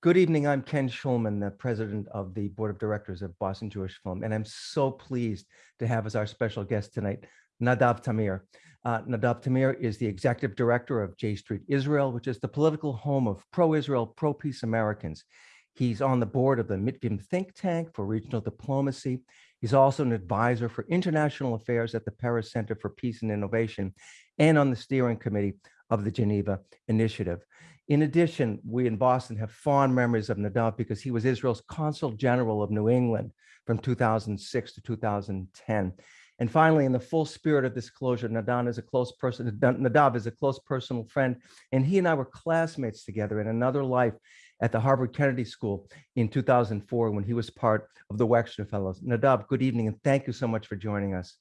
Good evening. I'm Ken Schulman, the president of the board of directors of Boston Jewish Film, and I'm so pleased to have as our special guest tonight, Nadav Tamir. Uh, Nadav Tamir is the executive director of J Street Israel, which is the political home of pro-Israel, pro-peace Americans. He's on the board of the Mitvim think tank for regional diplomacy. He's also an advisor for international affairs at the Paris Center for Peace and Innovation and on the steering committee of the Geneva Initiative. In addition, we in Boston have fond memories of Nadav because he was Israel's consul general of New England from 2006 to 2010. And finally, in the full spirit of disclosure, Nadav is a close person, Nadav is a close personal friend, and he and I were classmates together in another life at the Harvard Kennedy School in 2004 when he was part of the Wexner Fellows. Nadav, good evening, and thank you so much for joining us.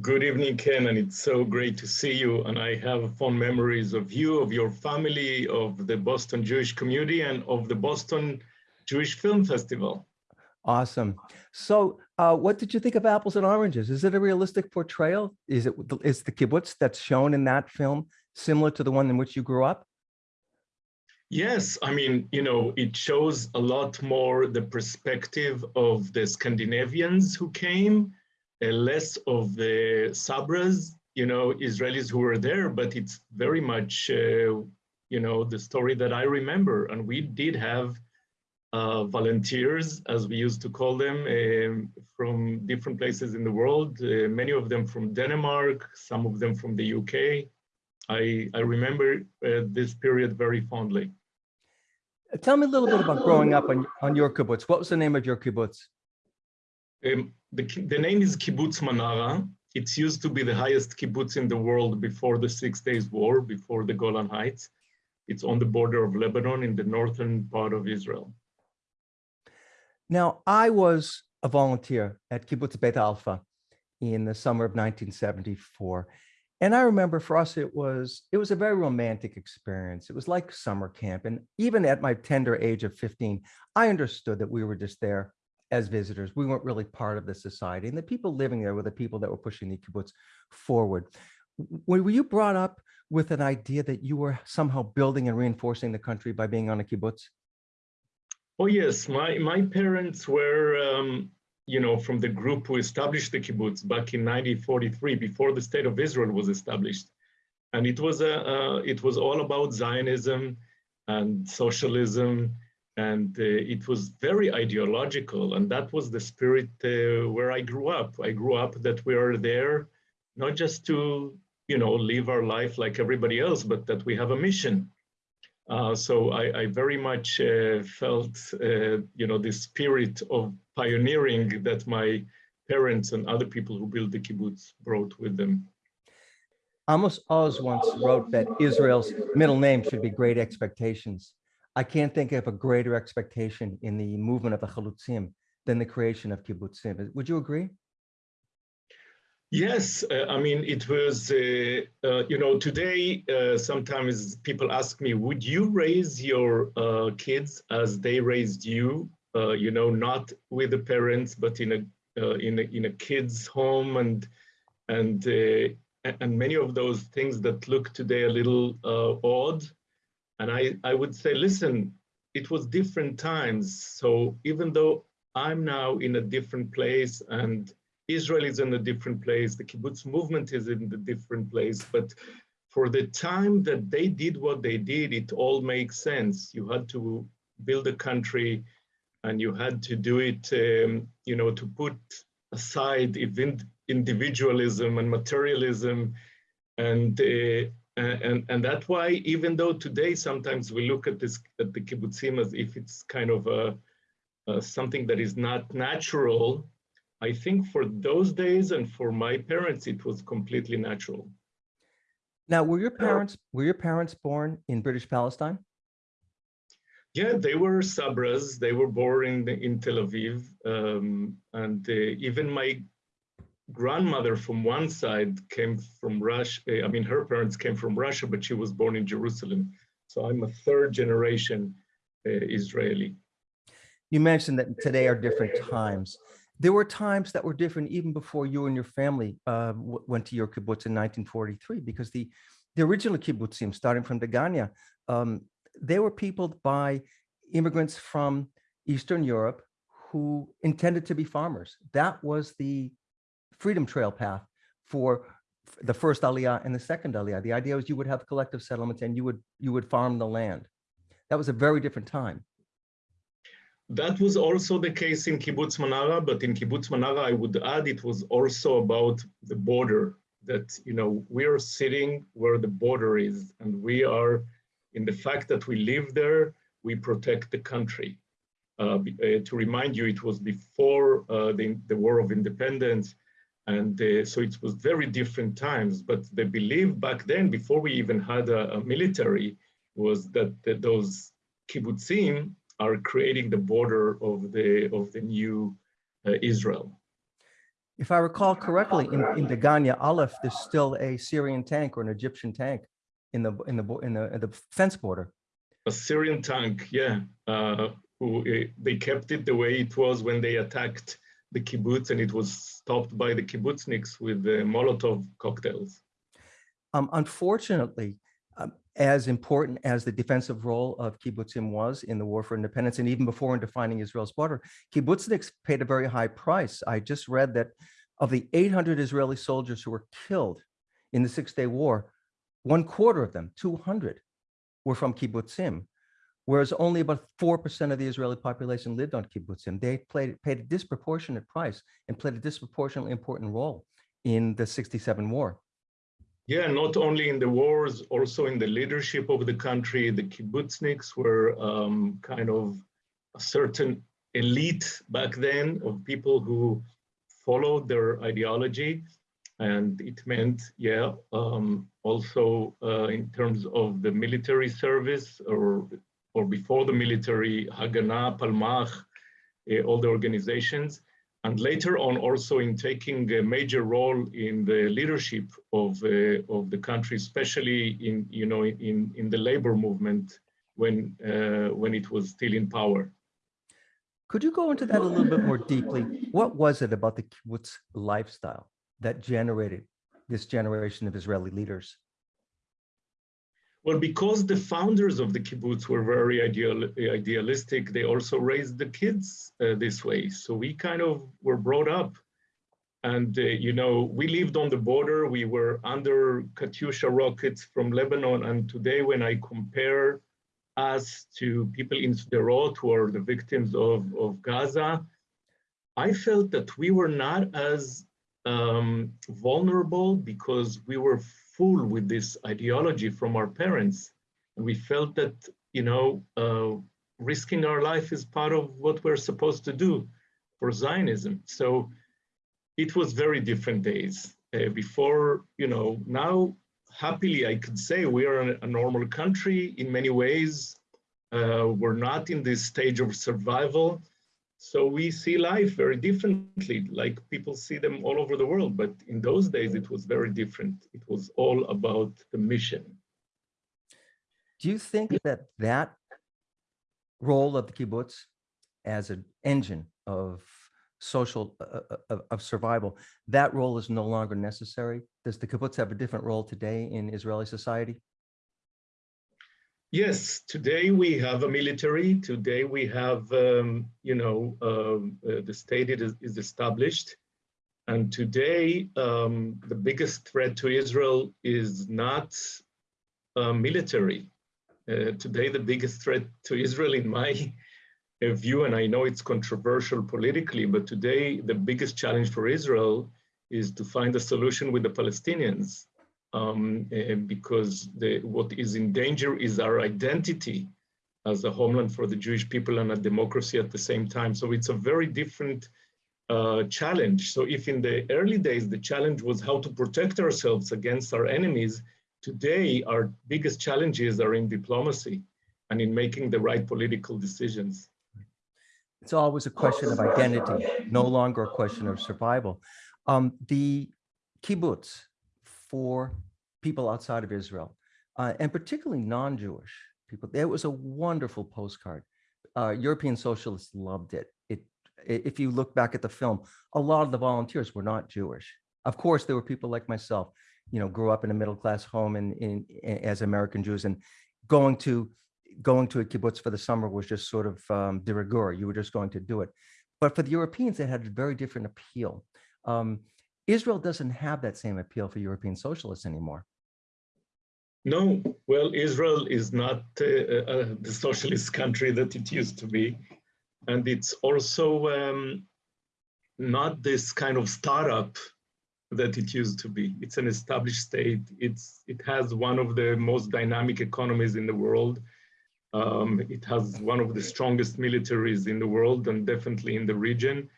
Good evening, Ken, and it's so great to see you. And I have fond memories of you, of your family, of the Boston Jewish community, and of the Boston Jewish Film Festival. Awesome. So uh, what did you think of Apples and Oranges? Is it a realistic portrayal? Is it is the kibbutz that's shown in that film similar to the one in which you grew up? Yes, I mean, you know, it shows a lot more the perspective of the Scandinavians who came less of the Sabras, you know, Israelis who were there, but it's very much, uh, you know, the story that I remember. And we did have uh, volunteers, as we used to call them, um, from different places in the world, uh, many of them from Denmark, some of them from the UK. I, I remember uh, this period very fondly. Tell me a little bit about growing up on, on your kibbutz. What was the name of your kibbutz? Um, the, the name is Kibbutz Manara. It's used to be the highest kibbutz in the world before the Six Days War, before the Golan Heights. It's on the border of Lebanon in the northern part of Israel. Now, I was a volunteer at Kibbutz Beit Alpha in the summer of 1974. And I remember for us, it was it was a very romantic experience. It was like summer camp. And even at my tender age of 15, I understood that we were just there as visitors. We weren't really part of the society. And the people living there were the people that were pushing the kibbutz forward. Were you brought up with an idea that you were somehow building and reinforcing the country by being on a kibbutz? Oh, yes. My, my parents were, um, you know, from the group who established the kibbutz back in 1943, before the state of Israel was established. And it was, a, uh, it was all about Zionism and socialism and uh, it was very ideological and that was the spirit uh, where i grew up. I grew up that we are there not just to you know live our life like everybody else but that we have a mission. Uh, so I, I, very much uh, felt uh, you know the spirit of pioneering that my parents and other people who built the kibbutz brought with them. Amos Oz once wrote that Israel's middle name should be Great Expectations. I can't think of a greater expectation in the movement of the Chalutzim than the creation of kibbutzim. Would you agree? Yes, uh, I mean, it was, uh, uh, you know, today uh, sometimes people ask me, would you raise your uh, kids as they raised you, uh, you know, not with the parents, but in a, in a, in a kid's home and, and, and many of those things that look today a little odd, and I, I would say, listen, it was different times. So even though I'm now in a different place and Israel is in a different place, the kibbutz movement is in a different place, but for the time that they did what they did, it all makes sense. You had to build a country and you had to do it, um, you know, to put aside individualism and materialism and uh, and and that's why even though today sometimes we look at this at the kibbutzim as if it's kind of a, a, something that is not natural i think for those days and for my parents it was completely natural. Now were your parents were your parents born in british palestine? Yeah they were sabras. They were born in in tel aviv. Um, and uh, even my grandmother from one side came from Russia. I mean, her parents came from Russia, but she was born in Jerusalem. So I'm a third generation uh, Israeli. You mentioned that today are different times. There were times that were different even before you and your family uh, went to your kibbutz in 1943, because the, the original kibbutzim, starting from Degania, um, they were peopled by immigrants from Eastern Europe who intended to be farmers. That was the freedom trail path for the first Aliyah and the second Aliyah. The idea was you would have collective settlements and you would you would farm the land. That was a very different time. That was also the case in Kibbutz Manara, but in Kibbutz Manara, I would add it was also about the border. That you know we are sitting where the border is, and we are in the fact that we live there, we protect the country. Uh, uh, to remind you, it was before uh, the, the War of Independence, and uh, so it was very different times. But the belief back then, before we even had a, a military, was that, that those kibbutzim are creating the border of the of the new uh, Israel. If I recall correctly, in, in Degania Aleph, there's still a Syrian tank or an Egyptian tank in the in the in the, in the fence border. A Syrian tank, yeah, uh, who uh, they kept it the way it was when they attacked the kibbutz, and it was stopped by the kibbutzniks with the Molotov cocktails. Um, unfortunately, um, as important as the defensive role of kibbutzim was in the war for independence, and even before in defining Israel's border, kibbutzniks paid a very high price. I just read that of the 800 Israeli soldiers who were killed in the Six-Day War, one quarter of them, 200, were from kibbutzim, whereas only about 4% of the Israeli population lived on kibbutzim. They played, paid a disproportionate price and played a disproportionately important role in the 67 war. Yeah, not only in the wars, also in the leadership of the country. The kibbutzniks were um, kind of a certain elite back then of people who followed their ideology. And it meant, yeah, um, also uh, in terms of the military service or, or before the military, Haganah, Palmach, uh, all the organizations and later on also in taking a major role in the leadership of, uh, of the country, especially in, you know, in, in the labor movement when, uh, when it was still in power. Could you go into that a little bit more deeply? What was it about the kibbutz lifestyle that generated this generation of Israeli leaders? Well, because the founders of the kibbutz were very ideal, idealistic, they also raised the kids uh, this way. So we kind of were brought up. And, uh, you know, we lived on the border. We were under Katyusha rockets from Lebanon. And today, when I compare us to people in Sderot who are the victims of, of Gaza, I felt that we were not as um, vulnerable because we were with this ideology from our parents. And we felt that, you know, uh, risking our life is part of what we're supposed to do for Zionism. So it was very different days. Uh, before, you know, now happily I could say we are a, a normal country in many ways. Uh, we're not in this stage of survival. So we see life very differently, like people see them all over the world. But in those days, it was very different. It was all about the mission. Do you think that that role of the kibbutz as an engine of social uh, uh, of, of survival, that role is no longer necessary? Does the kibbutz have a different role today in Israeli society? Yes, today we have a military. Today we have, um, you know, um, uh, the state is, is established. And today, um, the biggest threat to Israel is not uh, military. Uh, today, the biggest threat to Israel, in my uh, view, and I know it's controversial politically, but today the biggest challenge for Israel is to find a solution with the Palestinians um, uh, because the, what is in danger is our identity as a homeland for the Jewish people and a democracy at the same time. So it's a very different uh, challenge. So if in the early days, the challenge was how to protect ourselves against our enemies, today our biggest challenges are in diplomacy and in making the right political decisions. It's always a question of identity, no longer a question of survival. Um, the kibbutz for people outside of Israel, uh, and particularly non-Jewish people, It was a wonderful postcard. Uh, European socialists loved it. It, if you look back at the film, a lot of the volunteers were not Jewish. Of course, there were people like myself, you know, grew up in a middle-class home and in, as American Jews and going to going to a kibbutz for the summer was just sort of um, de rigueur. You were just going to do it. But for the Europeans, it had a very different appeal. Um, Israel doesn't have that same appeal for European socialists anymore. No, well, Israel is not uh, uh, the socialist country that it used to be. And it's also um, not this kind of startup that it used to be. It's an established state. It's, it has one of the most dynamic economies in the world. Um, it has one of the strongest militaries in the world and definitely in the region.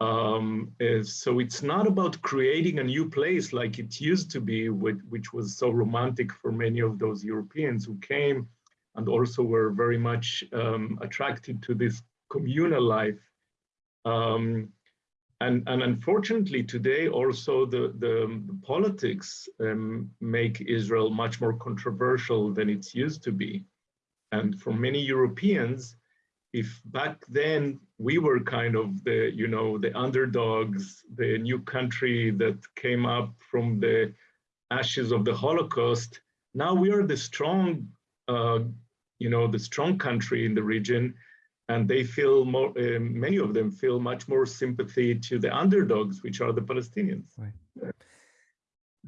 Um, so it's not about creating a new place like it used to be, which, which, was so romantic for many of those Europeans who came and also were very much um, attracted to this communal life. Um, and, and unfortunately today also the, the, the politics um, make Israel much more controversial than it used to be. And for many Europeans, if back then we were kind of the, you know, the underdogs, the new country that came up from the ashes of the Holocaust, now we are the strong, uh, you know, the strong country in the region, and they feel more, uh, many of them feel much more sympathy to the underdogs, which are the Palestinians. Right.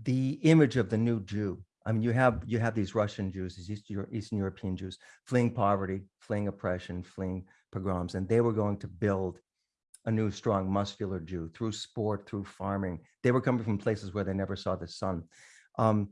The image of the new Jew I mean, you have you have these Russian Jews, these Eastern European Jews, fleeing poverty, fleeing oppression, fleeing pogroms, and they were going to build a new, strong, muscular Jew through sport, through farming. They were coming from places where they never saw the sun. Um,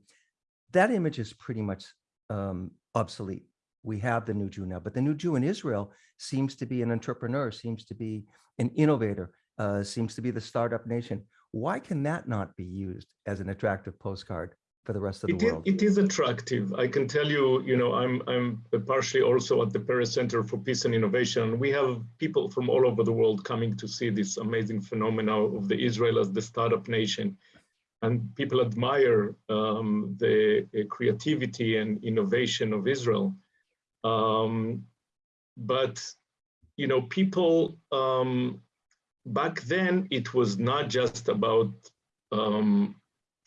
that image is pretty much um, obsolete. We have the new Jew now, but the new Jew in Israel seems to be an entrepreneur, seems to be an innovator, uh, seems to be the startup nation. Why can that not be used as an attractive postcard for the rest of the it world? Is, it is attractive. I can tell you, you know, I'm, I'm partially also at the Paris Center for Peace and Innovation. We have people from all over the world coming to see this amazing phenomena of the Israel as the startup nation. And people admire um, the uh, creativity and innovation of Israel. Um, but, you know, people, um, back then, it was not just about um,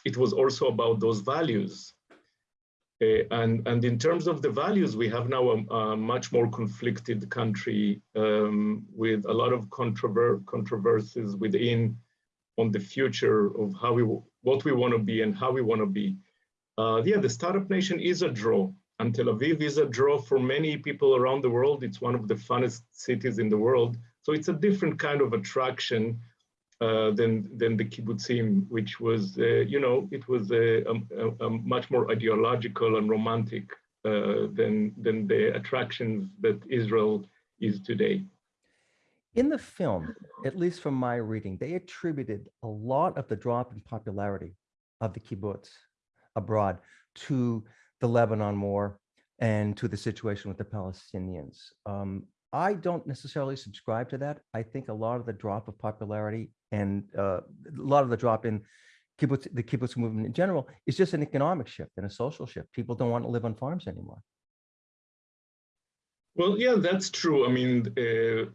it was also about those values. Uh, and, and in terms of the values, we have now a, a much more conflicted country um, with a lot of controver controversies within on the future of how we, what we want to be and how we want to be. Uh, yeah, the startup nation is a draw and Tel Aviv is a draw for many people around the world. It's one of the funnest cities in the world. So it's a different kind of attraction than than the kibbutzim, which was, uh, you know, it was a, a, a, much more ideological and romantic uh, than than the attractions that Israel is today. In the film, at least from my reading, they attributed a lot of the drop in popularity of the kibbutz abroad to the Lebanon war and to the situation with the Palestinians. Um, I don't necessarily subscribe to that. I think a lot of the drop of popularity and uh, a lot of the drop in kibbutz, the kibbutz movement in general is just an economic shift and a social shift. People don't want to live on farms anymore. Well, yeah, that's true. I mean, uh,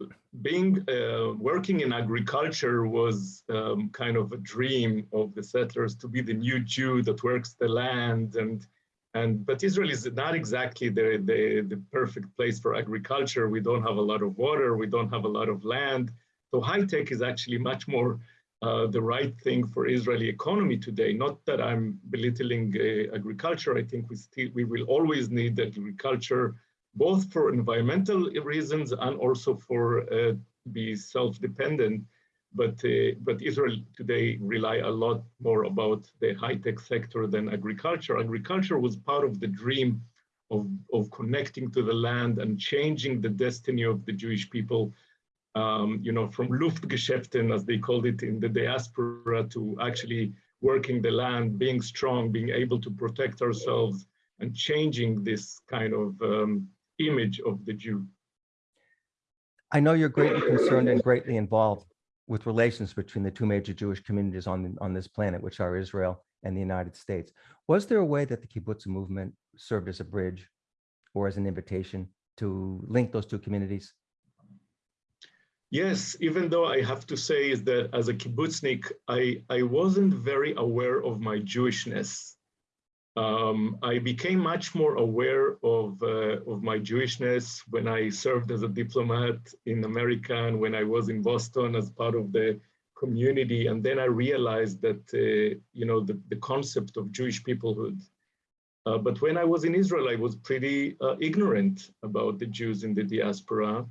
being uh, working in agriculture was um, kind of a dream of the settlers to be the new Jew that works the land and and but Israel is not exactly the, the, the perfect place for agriculture. We don't have a lot of water. We don't have a lot of land. So high tech is actually much more uh, the right thing for Israeli economy today. Not that I'm belittling uh, agriculture. I think we still we will always need agriculture, both for environmental reasons and also for uh, be self-dependent. But uh, but Israel today rely a lot more about the high tech sector than agriculture. Agriculture was part of the dream of of connecting to the land and changing the destiny of the Jewish people um, you know, from Luftgeschäften, as they called it in the diaspora, to actually working the land, being strong, being able to protect ourselves, and changing this kind of um, image of the Jew. I know you're greatly concerned and greatly involved with relations between the two major Jewish communities on, on this planet, which are Israel and the United States. Was there a way that the kibbutz movement served as a bridge or as an invitation to link those two communities? Yes, even though I have to say is that as a kibbutznik, I, I wasn't very aware of my Jewishness. Um, I became much more aware of, uh, of my Jewishness when I served as a diplomat in America and when I was in Boston as part of the community. And then I realized that, uh, you know, the, the concept of Jewish peoplehood. Uh, but when I was in Israel, I was pretty uh, ignorant about the Jews in the diaspora.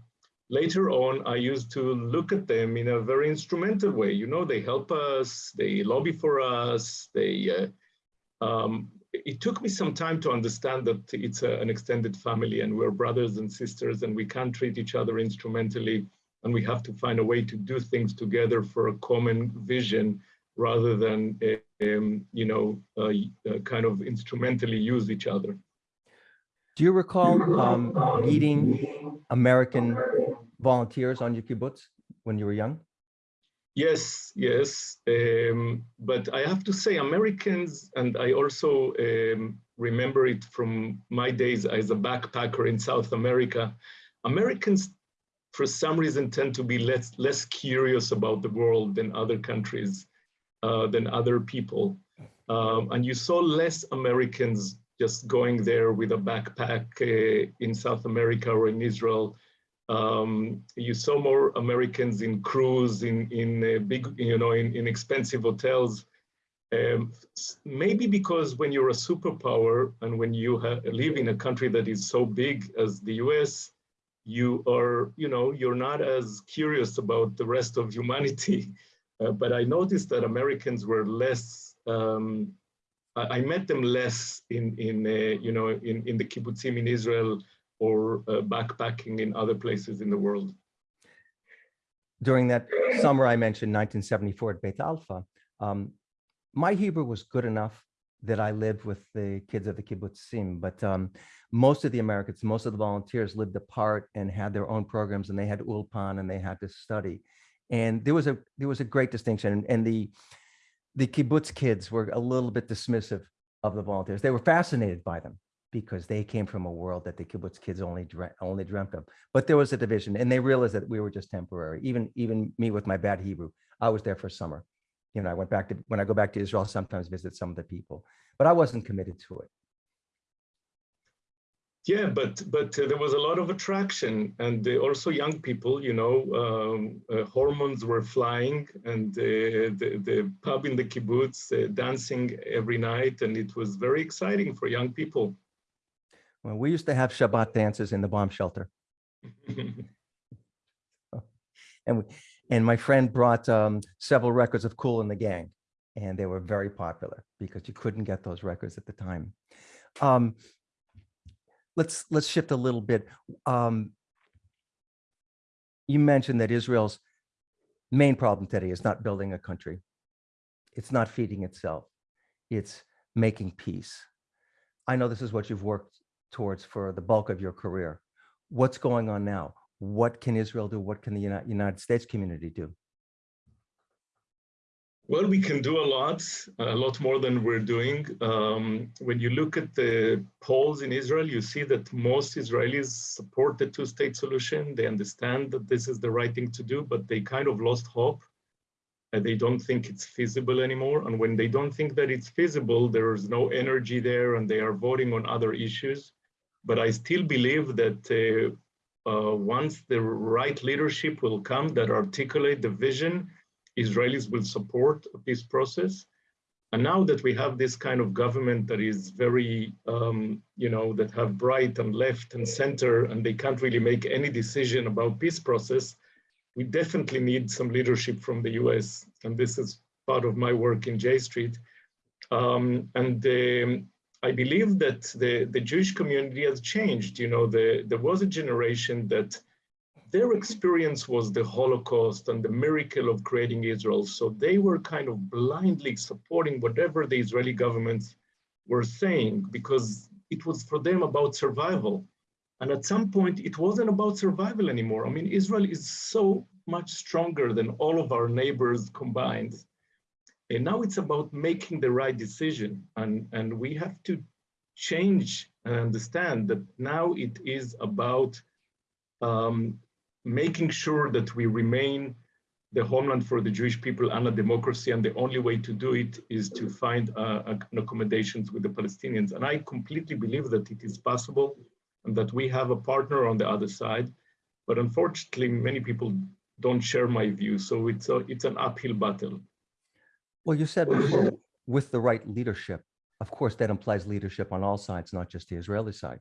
Later on, I used to look at them in a very instrumental way. You know, they help us, they lobby for us, they, uh, um, it took me some time to understand that it's a, an extended family and we're brothers and sisters and we can't treat each other instrumentally and we have to find a way to do things together for a common vision rather than, um, you know, uh, uh, kind of instrumentally use each other. Do you recall um, meeting American volunteers on your kibbutz when you were young? Yes, yes. Um, but I have to say Americans, and I also um, remember it from my days as a backpacker in South America, Americans for some reason tend to be less, less curious about the world than other countries, uh, than other people. Um, and you saw less Americans just going there with a backpack uh, in South America or in Israel um, you saw more Americans in cruise, in in uh, big, you know, in, in expensive hotels. Um, maybe because when you're a superpower and when you live in a country that is so big as the U.S., you are, you know, you're not as curious about the rest of humanity. Uh, but I noticed that Americans were less. Um, I, met them less in in uh, you know in in the kibbutzim in Israel or uh, backpacking in other places in the world. During that summer I mentioned, 1974 at Beit Alpha, um, my Hebrew was good enough that I lived with the kids of the kibbutzim, but um, most of the Americans, most of the volunteers lived apart and had their own programs and they had ulpan and they had to study. And there was a there was a great distinction and, and the the kibbutz kids were a little bit dismissive of the volunteers. They were fascinated by them because they came from a world that the kibbutz kids only dreamt, only dreamt of. But there was a division, and they realized that we were just temporary. Even even me with my bad Hebrew, I was there for summer. You know, I went back to when I go back to Israel, sometimes visit some of the people, but I wasn't committed to it. Yeah, but but uh, there was a lot of attraction, and uh, also young people. You know, um, uh, hormones were flying, and uh, the the pub in the kibbutz uh, dancing every night, and it was very exciting for young people. Well, we used to have Shabbat dances in the bomb shelter. and we, and my friend brought um, several records of Kool and the Gang, and they were very popular because you couldn't get those records at the time. Um, let's let's shift a little bit. Um, you mentioned that Israel's main problem today is not building a country. It's not feeding itself. It's making peace. I know this is what you've worked towards for the bulk of your career. What's going on now? What can Israel do? What can the United States community do? Well, we can do a lot, a lot more than we're doing. Um, when you look at the polls in Israel, you see that most Israelis support the two-state solution. They understand that this is the right thing to do, but they kind of lost hope. They don't think it's feasible anymore. And when they don't think that it's feasible, there is no energy there and they are voting on other issues. But I still believe that uh, uh, once the right leadership will come that articulate the vision, Israelis will support a peace process. And now that we have this kind of government that is very, um, you know, that have right and left and center, and they can't really make any decision about peace process, we definitely need some leadership from the US. And this is part of my work in J Street. Um, and um, I believe that the, the Jewish community has changed. You know, the, there was a generation that their experience was the Holocaust and the miracle of creating Israel. So they were kind of blindly supporting whatever the Israeli governments were saying because it was for them about survival. And at some point, it wasn't about survival anymore. I mean, Israel is so much stronger than all of our neighbors combined and now it's about making the right decision. And, and we have to change and understand that now it is about um, making sure that we remain the homeland for the Jewish people and a democracy. And the only way to do it is to find uh, accommodations with the Palestinians. And I completely believe that it is possible and that we have a partner on the other side. But unfortunately, many people don't share my view. So it's, a, it's an uphill battle. Well, you said before, with the right leadership. Of course, that implies leadership on all sides, not just the Israeli side.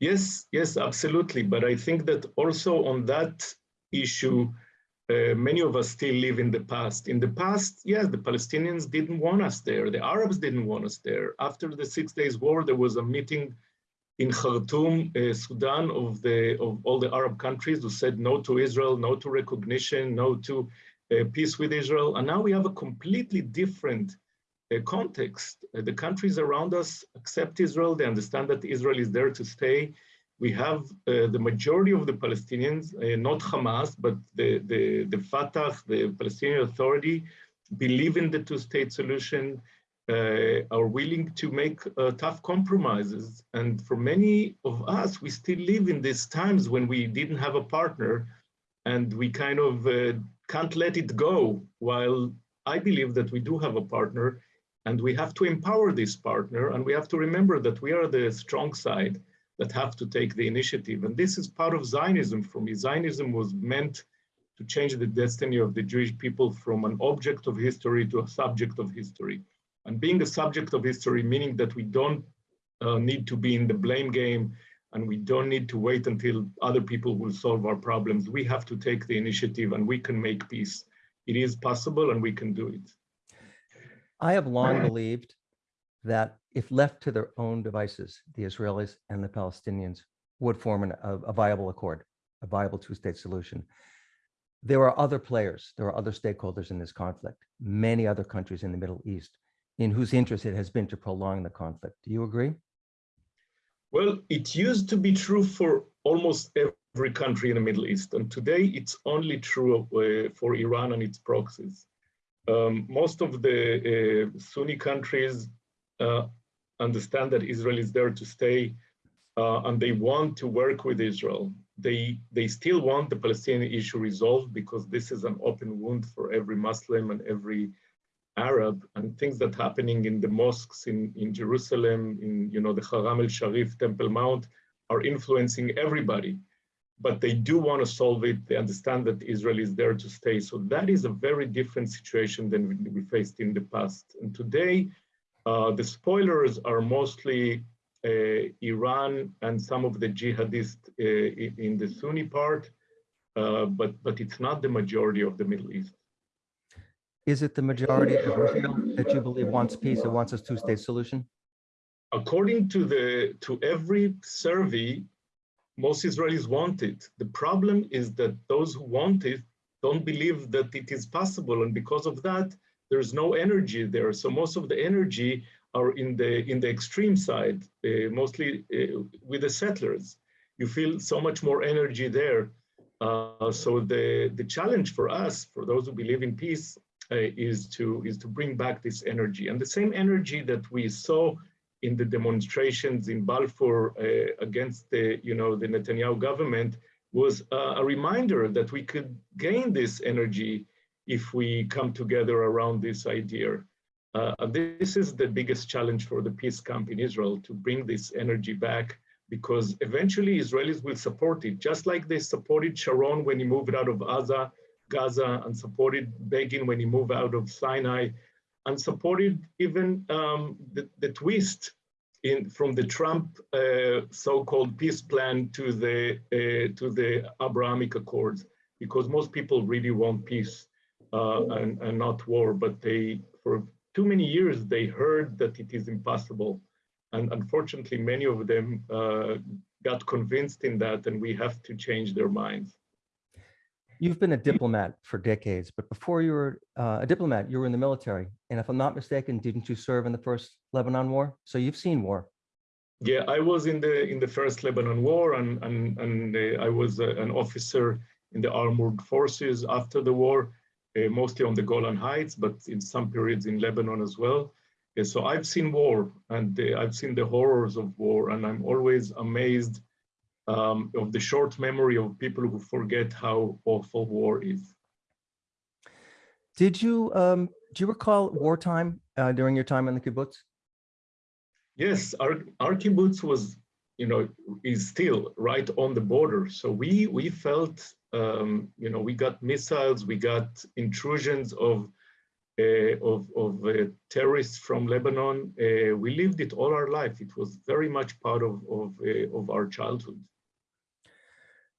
Yes, yes, absolutely. But I think that also on that issue, uh, many of us still live in the past. In the past, yes, the Palestinians didn't want us there. The Arabs didn't want us there. After the Six Days War, there was a meeting in Khartoum, uh, Sudan, of the of all the Arab countries who said no to Israel, no to recognition, no to uh, peace with Israel. And now we have a completely different context. Uh, the countries around us accept Israel. They understand that Israel is there to stay. We have uh, the majority of the Palestinians, uh, not Hamas, but the, the, the Fatah, the Palestinian Authority, believe in the two-state solution, uh, are willing to make uh, tough compromises. And for many of us, we still live in these times when we didn't have a partner and we kind of uh, can't let it go. While I believe that we do have a partner and we have to empower this partner and we have to remember that we are the strong side that have to take the initiative. And this is part of Zionism for me. Zionism was meant to change the destiny of the Jewish people from an object of history to a subject of history. And being a subject of history, meaning that we don't uh, need to be in the blame game and we don't need to wait until other people will solve our problems. We have to take the initiative and we can make peace. It is possible and we can do it. I have long believed that if left to their own devices, the Israelis and the Palestinians would form an, a, a viable accord, a viable two-state solution. There are other players, there are other stakeholders in this conflict, many other countries in the Middle East in whose interest it has been to prolong the conflict. Do you agree? Well, it used to be true for almost every country in the Middle East, and today it's only true uh, for Iran and its proxies. Um, most of the uh, Sunni countries uh, understand that Israel is there to stay, uh, and they want to work with Israel. They, they still want the Palestinian issue resolved because this is an open wound for every Muslim and every Arab and things that happening in the mosques in, in Jerusalem, in you know the Haram el Sharif, Temple Mount, are influencing everybody. But they do want to solve it. They understand that Israel is there to stay. So that is a very different situation than we faced in the past. And today, uh, the spoilers are mostly uh, Iran and some of the jihadists uh, in the Sunni part, uh, but, but it's not the majority of the Middle East. Is it the majority of Israel that you believe wants peace and wants a two-state solution? According to the to every survey, most Israelis want it. The problem is that those who want it don't believe that it is possible, and because of that, there's no energy there. So most of the energy are in the in the extreme side, uh, mostly uh, with the settlers. You feel so much more energy there. Uh, so the the challenge for us, for those who believe in peace, uh, is to is to bring back this energy and the same energy that we saw in the demonstrations in Balfour uh, against the you know the Netanyahu government was uh, a reminder that we could gain this energy if we come together around this idea. Uh, this is the biggest challenge for the peace camp in Israel to bring this energy back because eventually Israelis will support it, just like they supported Sharon when he moved out of Gaza, Gaza and supported Begin when he moved out of Sinai and supported even um, the, the, twist in from the Trump uh, so-called peace plan to the uh, to the Abrahamic Accords, because most people really want peace uh, and, and not war, but they for too many years they heard that it is impossible, and unfortunately many of them uh, got convinced in that, and we have to change their minds. You've been a diplomat for decades, but before you were uh, a diplomat, you were in the military. And if I'm not mistaken, didn't you serve in the first Lebanon war? So you've seen war. Yeah, I was in the in the first Lebanon war, and and and uh, I was uh, an officer in the armored forces after the war, uh, mostly on the Golan Heights, but in some periods in Lebanon as well. Uh, so I've seen war, and uh, I've seen the horrors of war, and I'm always amazed um, of the short memory of people who forget how awful war is. Did you, um, do you recall wartime uh, during your time in the kibbutz? Yes, our, our kibbutz was, you know, is still right on the border. So we, we felt, um, you know, we got missiles, we got intrusions of, uh, of, of uh, terrorists from Lebanon. Uh, we lived it all our life. It was very much part of, of, uh, of our childhood.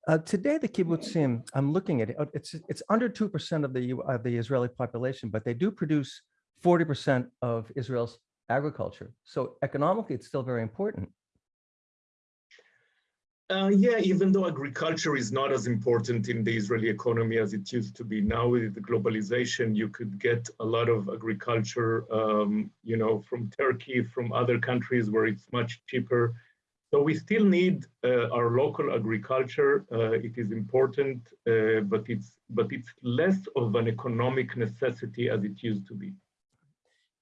Uh, today, the kibbutzim, I'm looking at it, uh, it's, it's under 2% of the, of the Israeli population, but they do produce 40% of Israel's agriculture. So economically, it's still very important. Uh, yeah, even though agriculture is not as important in the Israeli economy as it used to be now with the globalization, you could get a lot of agriculture, um, you know, from Turkey, from other countries where it's much cheaper. So we still need uh, our local agriculture. Uh, it is important, uh, but it's but it's less of an economic necessity as it used to be.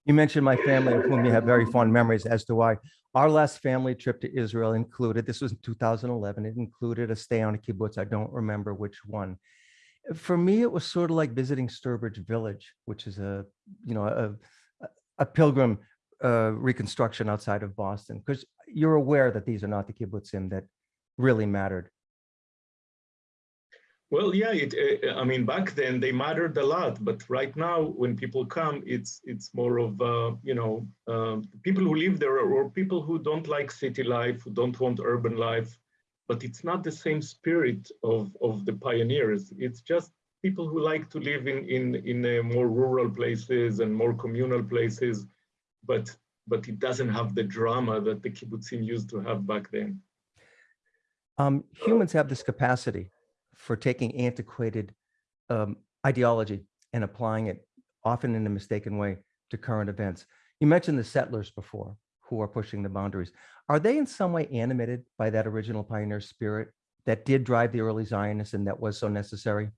You mentioned my family, of whom you have very fond memories as to why. Our last family trip to Israel included, this was in 2011, it included a stay on a kibbutz. I don't remember which one. For me, it was sort of like visiting Sturbridge Village, which is a, you know, a, a pilgrim uh, reconstruction outside of Boston, because you're aware that these are not the kibbutzim that really mattered. Well, yeah, it, uh, I mean, back then they mattered a lot, but right now when people come, it's it's more of, uh, you know, uh, people who live there or people who don't like city life, who don't want urban life, but it's not the same spirit of, of the pioneers. It's just people who like to live in, in, in uh, more rural places and more communal places, but, but it doesn't have the drama that the kibbutzim used to have back then. Um, humans have this capacity for taking antiquated um, ideology and applying it often in a mistaken way to current events. You mentioned the settlers before who are pushing the boundaries. Are they in some way animated by that original pioneer spirit that did drive the early Zionists and that was so necessary?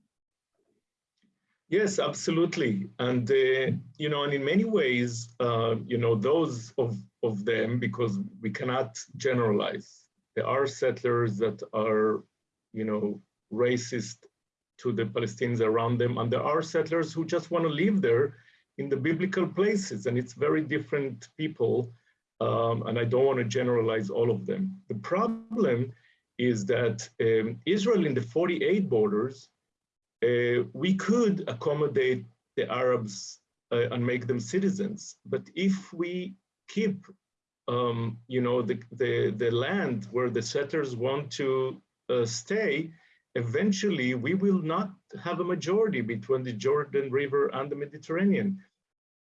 Yes, absolutely. And, uh, you know, and in many ways, uh, you know, those of, of them, because we cannot generalize, there are settlers that are, you know, racist to the Palestinians around them. And there are settlers who just want to live there in the biblical places. And it's very different people. Um, and I don't want to generalize all of them. The problem is that um, Israel in the 48 borders, uh, we could accommodate the Arabs uh, and make them citizens. But if we keep, um, you know, the, the, the land where the settlers want to uh, stay, eventually we will not have a majority between the Jordan River and the Mediterranean.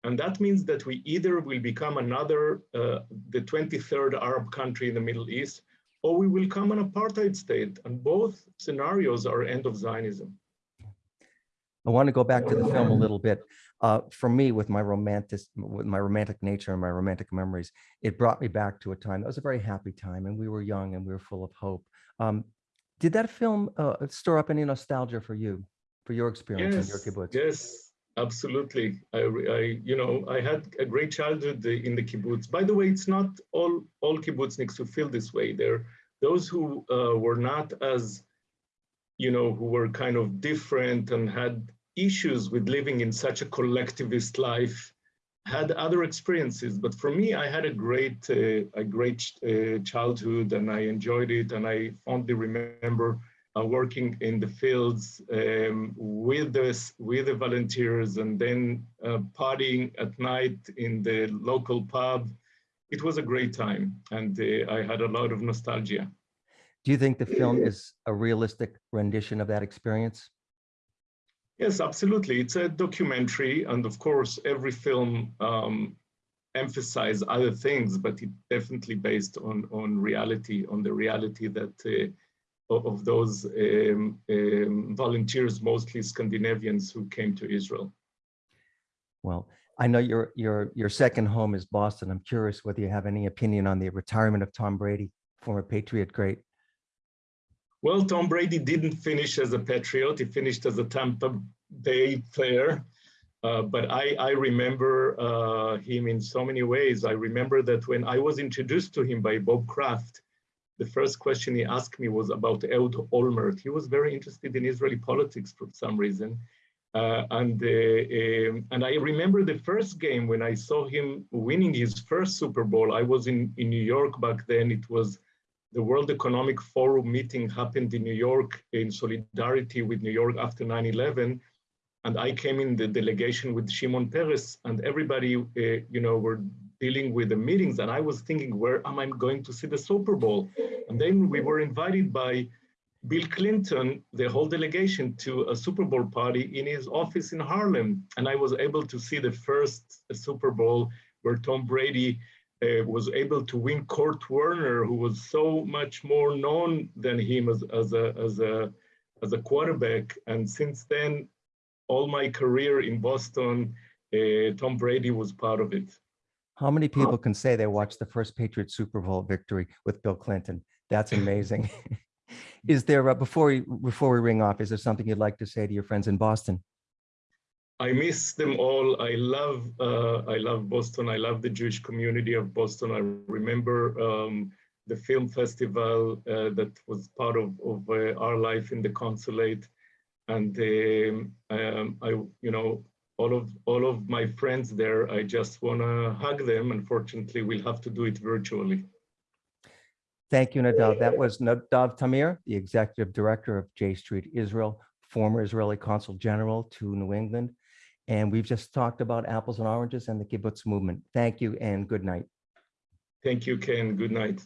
And that means that we either will become another, uh, the 23rd Arab country in the Middle East, or we will become an apartheid state. And both scenarios are end of Zionism. I want to go back to the film a little bit. Uh, for me, with my romantic, with my romantic nature and my romantic memories, it brought me back to a time that was a very happy time, and we were young and we were full of hope. Um, did that film uh, stir up any nostalgia for you, for your experience yes, in your kibbutz? Yes, absolutely. I, I, you know, I had a great childhood in the kibbutz. By the way, it's not all all kibbutzniks who feel this way. There, those who uh, were not as, you know, who were kind of different and had issues with living in such a collectivist life. Had other experiences but for me i had a great uh, a great uh, childhood and i enjoyed it and i fondly remember uh, working in the fields um, with the with the volunteers and then uh, partying at night in the local pub. It was a great time and uh, i had a lot of nostalgia. Do you think the film is a realistic rendition of that experience Yes, absolutely. It's a documentary, and of course, every film um, emphasizes other things, but it definitely based on on reality, on the reality that uh, of those um, um, volunteers, mostly Scandinavians, who came to Israel. Well, I know your your your second home is Boston. I'm curious whether you have any opinion on the retirement of Tom Brady, former Patriot great. Well, Tom Brady didn't finish as a Patriot. He finished as a Tampa Bay player. Uh, but I, I remember uh, him in so many ways. I remember that when I was introduced to him by Bob Kraft, the first question he asked me was about Ehud Olmert. He was very interested in Israeli politics for some reason. Uh, and uh, um, and I remember the first game when I saw him winning his first Super Bowl. I was in, in New York back then. It was the World Economic Forum meeting happened in New York in solidarity with New York after 9/11, and I came in the delegation with Shimon Peres, and everybody, uh, you know, were dealing with the meetings, and I was thinking, where am I going to see the Super Bowl? And then we were invited by Bill Clinton, the whole delegation, to a Super Bowl party in his office in Harlem. And I was able to see the first Super Bowl where Tom Brady uh, was able to win Kurt Warner, who was so much more known than him as, as, a, as, a, as a quarterback. And since then, all my career in Boston, uh, Tom Brady was part of it. How many people can say they watched the first Patriot Super Bowl victory with Bill Clinton? That's amazing. Is there, uh, before we, before we ring off, is there something you'd like to say to your friends in Boston? I miss them all. I love, uh, I love Boston. I love the Jewish community of Boston. I remember um, the film festival uh, that was part of, of uh, our life in the consulate. And um, um, I, you know, all of all of my friends there, I just want to hug them. Unfortunately, we'll have to do it virtually. Thank you, Nadav. That was Nadav Tamir, the Executive Director of J Street Israel, former Israeli Consul General to New England. And we've just talked about apples and oranges and the kibbutz movement. Thank you and good night. Thank you, Ken. Good night.